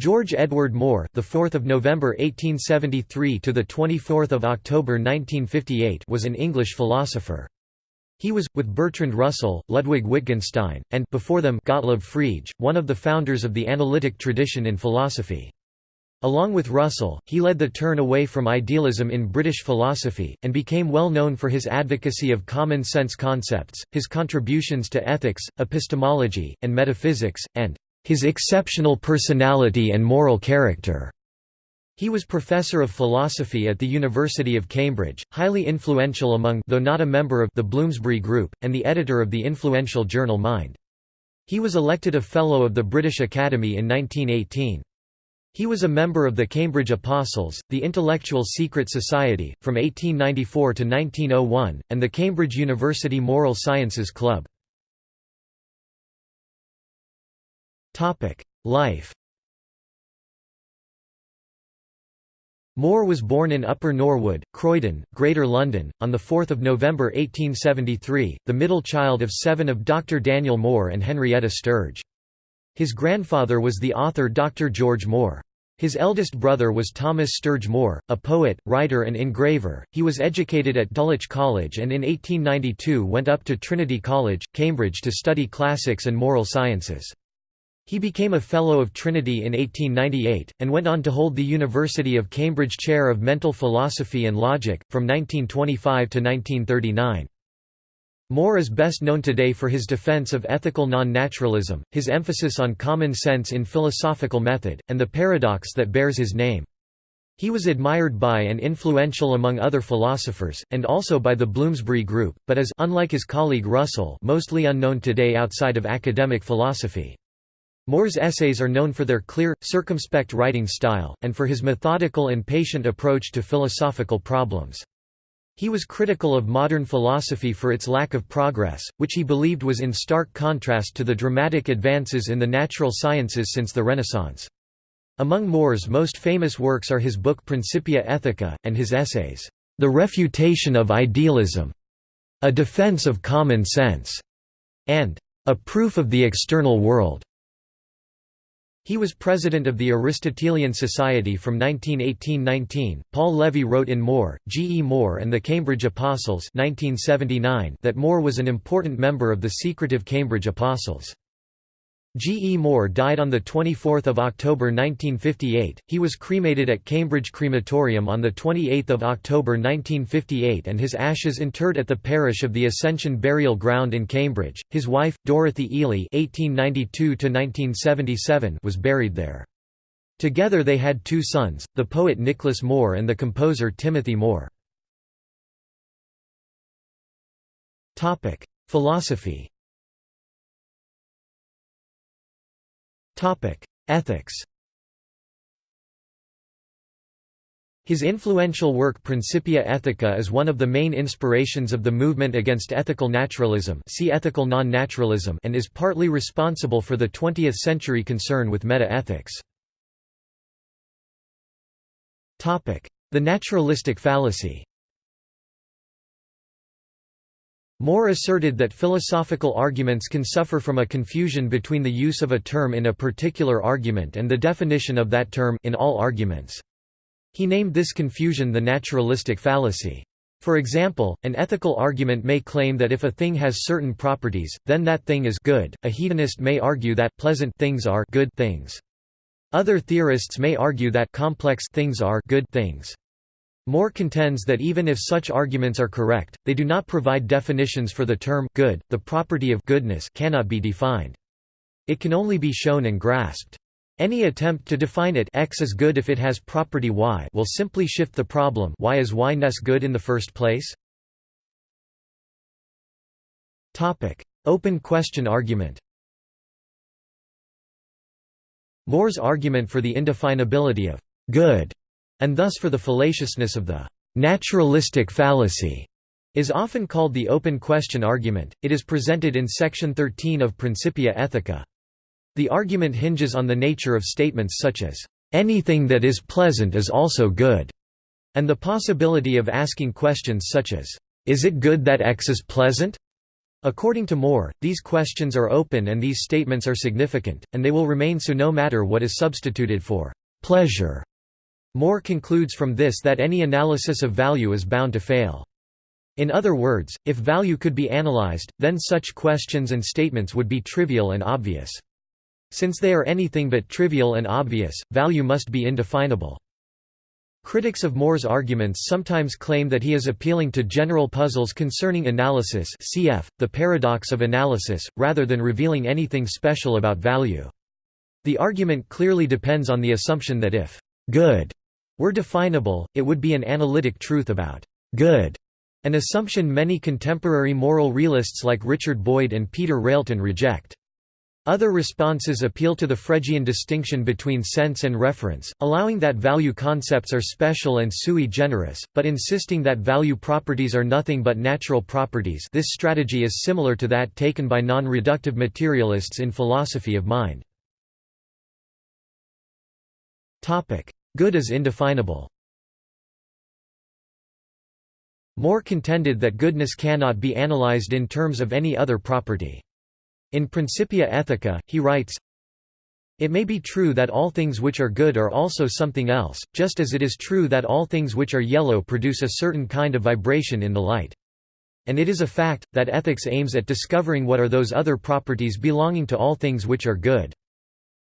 George Edward Moore, the 4th of November 1873 to the 24th of October 1958, was an English philosopher. He was, with Bertrand Russell, Ludwig Wittgenstein, and before them Gottlob Frege, one of the founders of the analytic tradition in philosophy. Along with Russell, he led the turn away from idealism in British philosophy, and became well known for his advocacy of common sense concepts, his contributions to ethics, epistemology, and metaphysics, and his exceptional personality and moral character. He was professor of philosophy at the University of Cambridge, highly influential among though not a member of the Bloomsbury Group, and the editor of the influential journal Mind. He was elected a Fellow of the British Academy in 1918. He was a member of the Cambridge Apostles, the Intellectual Secret Society, from 1894 to 1901, and the Cambridge University Moral Sciences Club. Life Moore was born in Upper Norwood, Croydon, Greater London, on 4 November 1873, the middle child of seven of Dr. Daniel Moore and Henrietta Sturge. His grandfather was the author Dr. George Moore. His eldest brother was Thomas Sturge Moore, a poet, writer and engraver. He was educated at Dulwich College and in 1892 went up to Trinity College, Cambridge to study classics and moral sciences. He became a Fellow of Trinity in 1898, and went on to hold the University of Cambridge Chair of Mental Philosophy and Logic, from 1925 to 1939. Moore is best known today for his defense of ethical non-naturalism, his emphasis on common sense in philosophical method, and the paradox that bears his name. He was admired by and influential among other philosophers, and also by the Bloomsbury Group, but is unlike his colleague Russell mostly unknown today outside of academic philosophy. Moore's essays are known for their clear, circumspect writing style, and for his methodical and patient approach to philosophical problems. He was critical of modern philosophy for its lack of progress, which he believed was in stark contrast to the dramatic advances in the natural sciences since the Renaissance. Among Moore's most famous works are his book Principia Ethica, and his essays, The Refutation of Idealism, A Defense of Common Sense, and A Proof of the External World. He was president of the Aristotelian Society from 1918–19. Paul Levy wrote in Moore, G. E. Moore and the Cambridge Apostles 1979 that Moore was an important member of the secretive Cambridge Apostles. G. E. Moore died on 24 October 1958. He was cremated at Cambridge Crematorium on 28 October 1958 and his ashes interred at the parish of the Ascension Burial Ground in Cambridge. His wife, Dorothy Ely (1892–1977), was buried there. Together they had two sons, the poet Nicholas Moore and the composer Timothy Moore. Philosophy Ethics His influential work Principia Ethica is one of the main inspirations of the movement against ethical naturalism see ethical non-naturalism and is partly responsible for the 20th-century concern with meta-ethics. The naturalistic fallacy Moore asserted that philosophical arguments can suffer from a confusion between the use of a term in a particular argument and the definition of that term in all arguments. He named this confusion the naturalistic fallacy. For example, an ethical argument may claim that if a thing has certain properties, then that thing is good. A hedonist may argue that pleasant things are good things. Other theorists may argue that complex things are good things. Moore contends that even if such arguments are correct, they do not provide definitions for the term good. The property of goodness cannot be defined. It can only be shown and grasped. Any attempt to define it x is good if it has property y will simply shift the problem why is y-ness good in the first place? Open question argument Moore's argument for the indefinability of good and thus for the fallaciousness of the naturalistic fallacy is often called the open question argument. It is presented in section 13 of Principia Ethica. The argument hinges on the nature of statements such as anything that is pleasant is also good, and the possibility of asking questions such as is it good that X is pleasant? According to Moore, these questions are open and these statements are significant, and they will remain so no matter what is substituted for pleasure. Moore concludes from this that any analysis of value is bound to fail. In other words, if value could be analyzed, then such questions and statements would be trivial and obvious. Since they are anything but trivial and obvious, value must be indefinable. Critics of Moore's arguments sometimes claim that he is appealing to general puzzles concerning analysis cf. the paradox of analysis, rather than revealing anything special about value. The argument clearly depends on the assumption that if «good» were definable, it would be an analytic truth about «good», an assumption many contemporary moral realists like Richard Boyd and Peter Railton reject. Other responses appeal to the Fregean distinction between sense and reference, allowing that value concepts are special and sui generis, but insisting that value properties are nothing but natural properties this strategy is similar to that taken by non-reductive materialists in philosophy of mind. Good is indefinable Moore contended that goodness cannot be analyzed in terms of any other property. In Principia Ethica, he writes, It may be true that all things which are good are also something else, just as it is true that all things which are yellow produce a certain kind of vibration in the light. And it is a fact, that ethics aims at discovering what are those other properties belonging to all things which are good.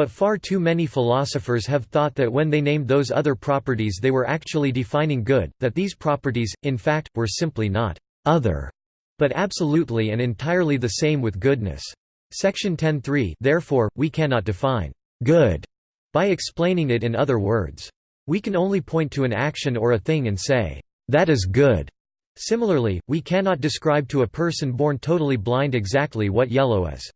But far too many philosophers have thought that when they named those other properties they were actually defining good, that these properties, in fact, were simply not «other», but absolutely and entirely the same with goodness. Section 10.3 Therefore, we cannot define good by explaining it in other words. We can only point to an action or a thing and say, that is good. Similarly, we cannot describe to a person born totally blind exactly what yellow is.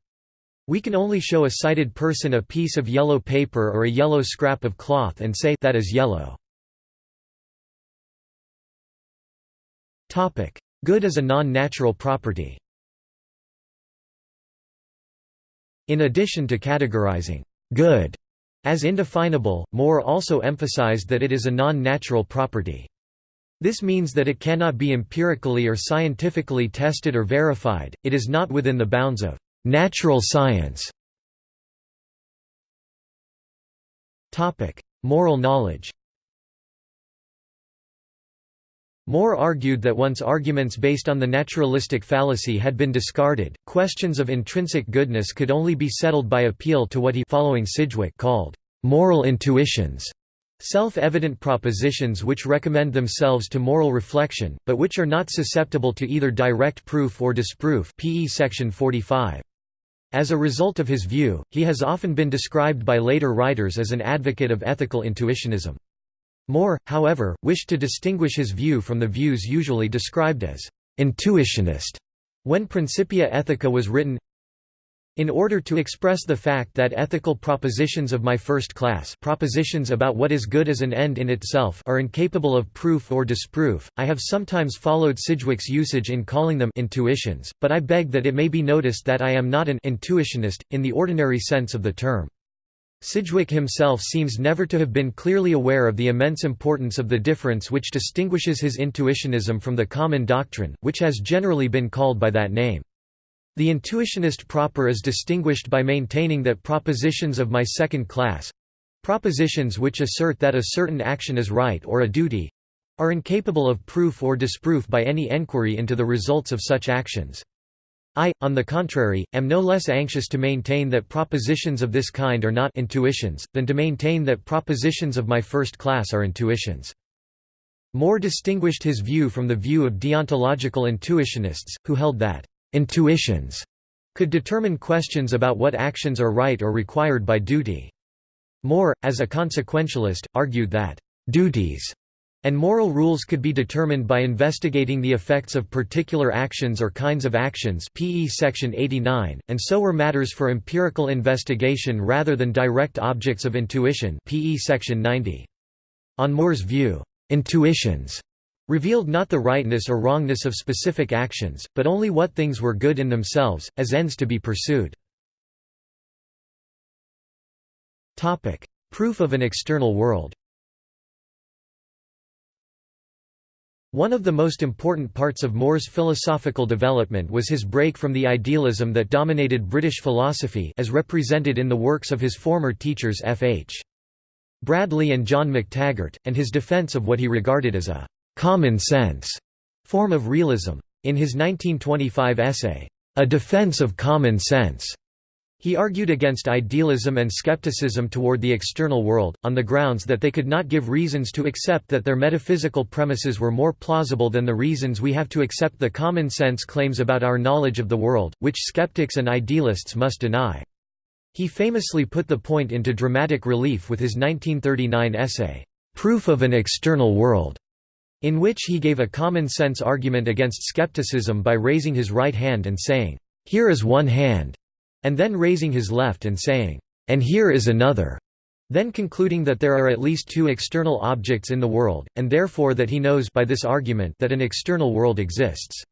We can only show a sighted person a piece of yellow paper or a yellow scrap of cloth and say that is yellow. Good is a non-natural property. In addition to categorizing good as indefinable, Moore also emphasized that it is a non-natural property. This means that it cannot be empirically or scientifically tested or verified, it is not within the bounds of natural science. Moral knowledge Moore argued that once arguments based on the naturalistic fallacy had been discarded, questions of intrinsic goodness could only be settled by appeal to what he following Sidgwick called moral intuitions, self-evident propositions which recommend themselves to moral reflection, but which are not susceptible to either direct proof or disproof PE section 45. As a result of his view, he has often been described by later writers as an advocate of ethical intuitionism. Moore, however, wished to distinguish his view from the views usually described as «intuitionist» when Principia Ethica was written in order to express the fact that ethical propositions of my first class propositions about what is good as an end in itself are incapable of proof or disproof, I have sometimes followed Sidgwick's usage in calling them intuitions, but I beg that it may be noticed that I am not an intuitionist, in the ordinary sense of the term. Sidgwick himself seems never to have been clearly aware of the immense importance of the difference which distinguishes his intuitionism from the common doctrine, which has generally been called by that name. The intuitionist proper is distinguished by maintaining that propositions of my second class—propositions which assert that a certain action is right or a duty—are incapable of proof or disproof by any enquiry into the results of such actions. I, on the contrary, am no less anxious to maintain that propositions of this kind are not intuitions, than to maintain that propositions of my first class are intuitions. Moore distinguished his view from the view of deontological intuitionists, who held that intuitions could determine questions about what actions are right or required by duty. Moore, as a consequentialist, argued that duties and moral rules could be determined by investigating the effects of particular actions or kinds of actions PE section 89, and so were matters for empirical investigation rather than direct objects of intuition PE section 90. On Moore's view, intuitions revealed not the rightness or wrongness of specific actions, but only what things were good in themselves, as ends to be pursued. Proof of an external world One of the most important parts of Moore's philosophical development was his break from the idealism that dominated British philosophy as represented in the works of his former teachers F. H. Bradley and John McTaggart, and his defence of what he regarded as a «common sense» form of realism. In his 1925 essay, A Defense of Common Sense, he argued against idealism and skepticism toward the external world, on the grounds that they could not give reasons to accept that their metaphysical premises were more plausible than the reasons we have to accept the common sense claims about our knowledge of the world, which skeptics and idealists must deny. He famously put the point into dramatic relief with his 1939 essay, Proof of an External World, in which he gave a common-sense argument against skepticism by raising his right hand and saying, "'Here is one hand' and then raising his left and saying, "'And here is another' then concluding that there are at least two external objects in the world, and therefore that he knows by this argument that an external world exists.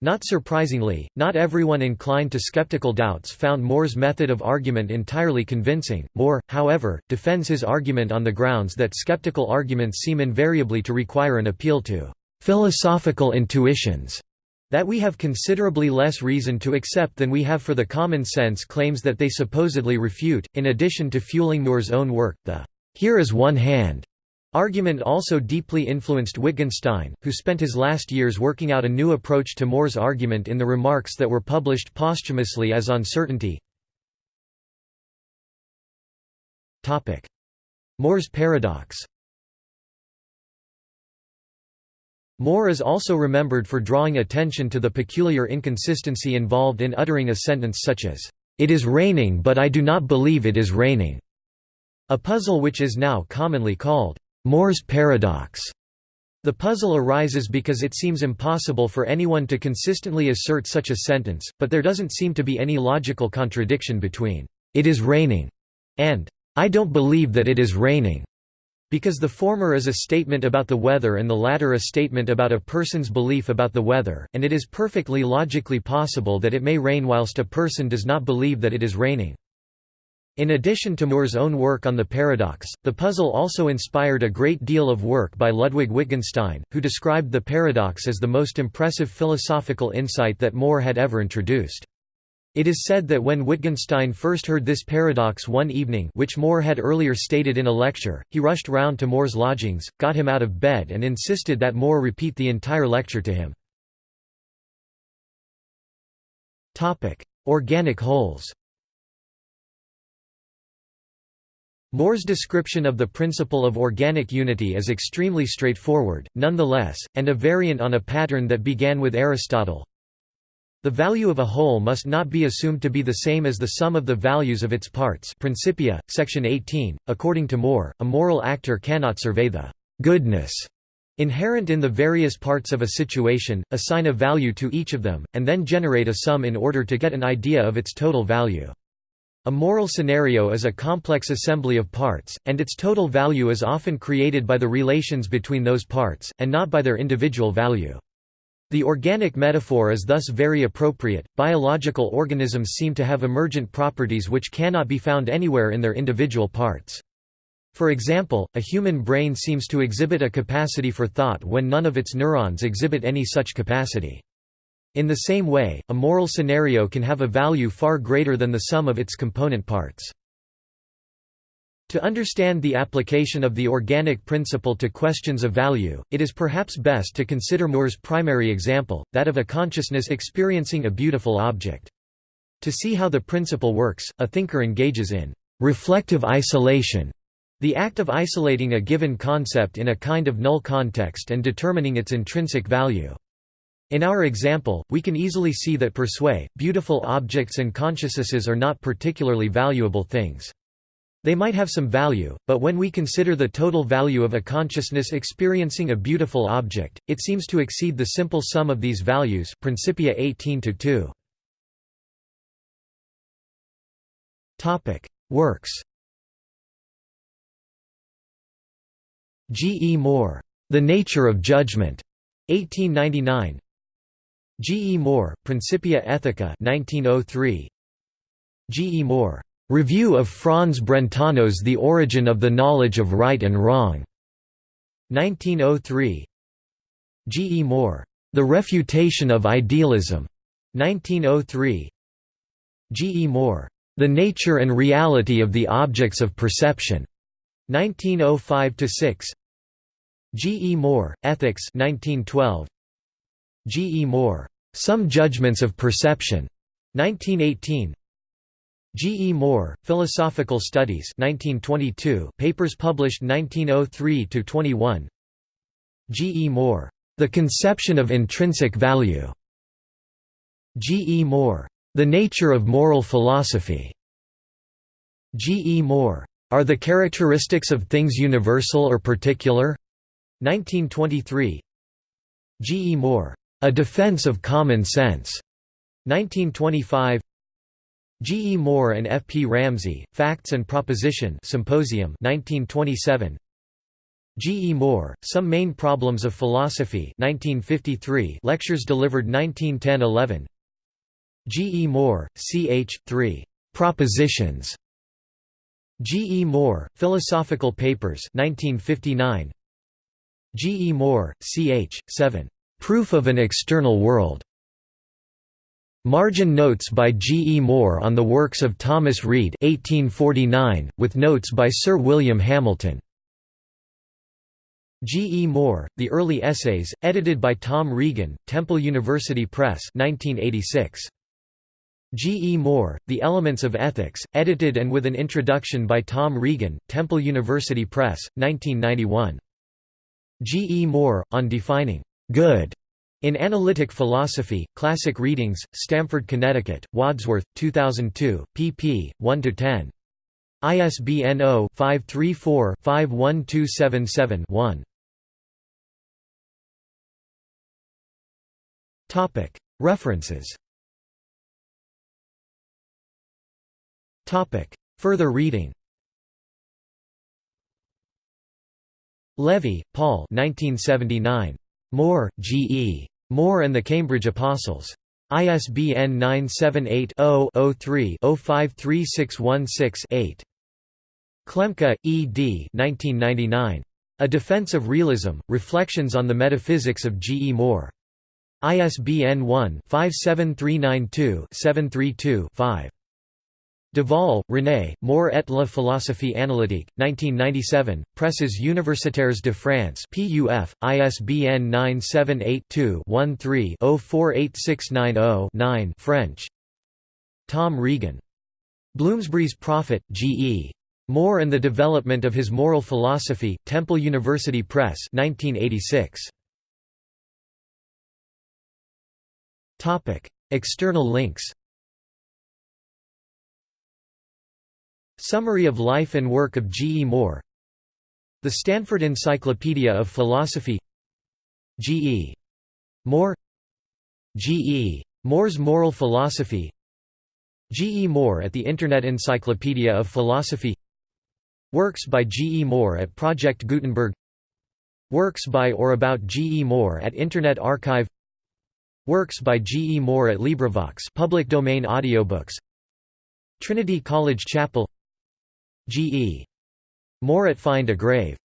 Not surprisingly, not everyone inclined to skeptical doubts found Moore's method of argument entirely convincing. Moore, however, defends his argument on the grounds that skeptical arguments seem invariably to require an appeal to philosophical intuitions that we have considerably less reason to accept than we have for the common sense claims that they supposedly refute. In addition to fueling Moore's own work, the here is one hand argument also deeply influenced Wittgenstein, who spent his last years working out a new approach to Moore's argument in the remarks that were published posthumously as On Certainty. Moore's paradox Moore is also remembered for drawing attention to the peculiar inconsistency involved in uttering a sentence such as, "'It is raining but I do not believe it is raining'", a puzzle which is now commonly called, "'Moore's paradox'". The puzzle arises because it seems impossible for anyone to consistently assert such a sentence, but there doesn't seem to be any logical contradiction between, "'It is raining' and "'I don't believe that it is raining' Because the former is a statement about the weather and the latter a statement about a person's belief about the weather, and it is perfectly logically possible that it may rain whilst a person does not believe that it is raining. In addition to Moore's own work on the paradox, the puzzle also inspired a great deal of work by Ludwig Wittgenstein, who described the paradox as the most impressive philosophical insight that Moore had ever introduced. It is said that when Wittgenstein first heard this paradox one evening which Moore had earlier stated in a lecture, he rushed round to Moore's lodgings, got him out of bed and insisted that Moore repeat the entire lecture to him. Organic wholes Moore's description of the principle of organic unity is extremely straightforward, nonetheless, and a variant on a pattern that began with Aristotle. The value of a whole must not be assumed to be the same as the sum of the values of its parts Principia, section 18. According to Moore, a moral actor cannot survey the «goodness» inherent in the various parts of a situation, assign a value to each of them, and then generate a sum in order to get an idea of its total value. A moral scenario is a complex assembly of parts, and its total value is often created by the relations between those parts, and not by their individual value. The organic metaphor is thus very appropriate. Biological organisms seem to have emergent properties which cannot be found anywhere in their individual parts. For example, a human brain seems to exhibit a capacity for thought when none of its neurons exhibit any such capacity. In the same way, a moral scenario can have a value far greater than the sum of its component parts. To understand the application of the organic principle to questions of value, it is perhaps best to consider Moore's primary example, that of a consciousness experiencing a beautiful object. To see how the principle works, a thinker engages in reflective isolation, the act of isolating a given concept in a kind of null context and determining its intrinsic value. In our example, we can easily see that per se, beautiful objects and consciousnesses are not particularly valuable things. They might have some value, but when we consider the total value of a consciousness experiencing a beautiful object, it seems to exceed the simple sum of these values Principia 18-2. Works G. E. Moore, The Nature of Judgment, 1899 G. E. Moore, Principia Ethica 1903. G. E. Moore, Review of Franz Brentano's The Origin of the Knowledge of Right and Wrong, 1903. G. E. Moore. The Refutation of Idealism. 1903. G. E. Moore. The Nature and Reality of the Objects of Perception. 1905–6 G. E. Moore, Ethics 1912. G. E. Moore. Some Judgments of Perception. 1918 G. E. Moore, Philosophical Studies 1922 papers published 1903–21 G. E. Moore. The Conception of Intrinsic Value. G. E. Moore. The Nature of Moral Philosophy. G. E. Moore. Are the Characteristics of Things Universal or Particular? 1923 G. E. Moore. A Defense of Common Sense. 1925 G. E. Moore and F. P. Ramsey, Facts and Proposition Symposium 1927. G. E. Moore, Some Main Problems of Philosophy 1953 lectures delivered 1910–11 G. E. Moore, C. H. 3. Propositions G. E. Moore, Philosophical Papers 1959 G. E. Moore, C. H. 7. Proof of an External World Margin notes by G. E. Moore on the works of Thomas Reid 1849, with notes by Sir William Hamilton. G. E. Moore, The Early Essays, edited by Tom Regan, Temple University Press 1986. G. E. Moore, The Elements of Ethics, edited and with an introduction by Tom Regan, Temple University Press, 1991. G. E. Moore, on defining good in Analytic Philosophy, Classic Readings, Stamford, Connecticut, Wadsworth, 2002, pp. 1–10. ISBN 0-534-51277-1. References Further reading Levy, Paul 1979. Moore, G. E. Moore and the Cambridge Apostles. ISBN 978-0-03-053616-8. Klemke, E. D. 1999. A Defense of Realism, Reflections on the Metaphysics of G. E. Moore. ISBN 1-57392-732-5. Duvall, René, Moore et la philosophie analytique, 1997, Presses Universitaires de France PUF, ISBN 978-2-13-048690-9 French. Tom Regan. Bloomsbury's Prophet, G. E. Moore and the Development of His Moral Philosophy, Temple University Press 1986. External links Summary of life and work of G. E. Moore The Stanford Encyclopedia of Philosophy G. E. Moore G. E. Moore's Moral Philosophy G. E. Moore at the Internet Encyclopedia of Philosophy Works by G. E. Moore at Project Gutenberg Works by or about G. E. Moore at Internet Archive Works by G. E. Moore at LibriVox public domain audiobooks Trinity College Chapel G. E. Moore at Find a Grave